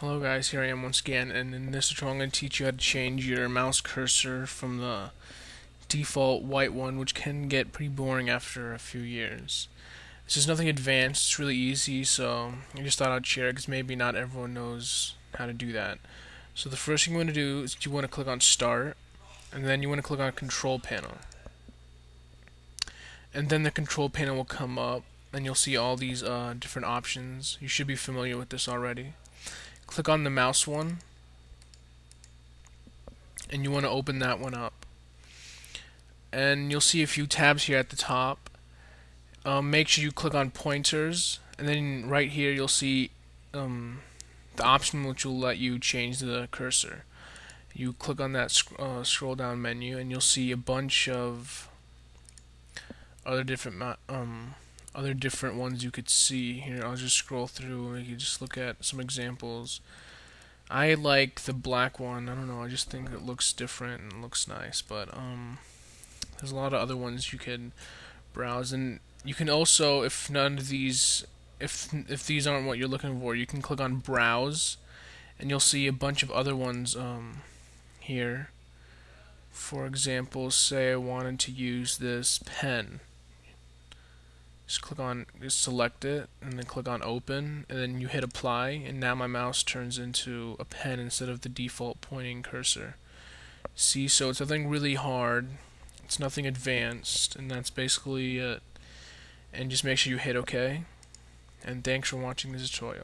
Hello guys, here I am once again, and in this tutorial I'm going to teach you how to change your mouse cursor from the default white one, which can get pretty boring after a few years. This is nothing advanced, it's really easy, so I just thought I'd share it because maybe not everyone knows how to do that. So the first thing you want to do is you want to click on Start, and then you want to click on Control Panel. And then the Control Panel will come up, and you'll see all these uh, different options. You should be familiar with this already click on the mouse one and you want to open that one up. And you'll see a few tabs here at the top. Um, make sure you click on pointers and then right here you'll see um, the option which will let you change the cursor. You click on that sc uh, scroll down menu and you'll see a bunch of other different um, other different ones you could see here. I'll just scroll through and you can just look at some examples. I like the black one. I don't know. I just think it looks different and looks nice. But um, there's a lot of other ones you can browse, and you can also, if none of these, if if these aren't what you're looking for, you can click on Browse, and you'll see a bunch of other ones um, here. For example, say I wanted to use this pen just click on just select it and then click on open and then you hit apply and now my mouse turns into a pen instead of the default pointing cursor. See so it's nothing really hard. It's nothing advanced and that's basically it. And just make sure you hit OK and thanks for watching this tutorial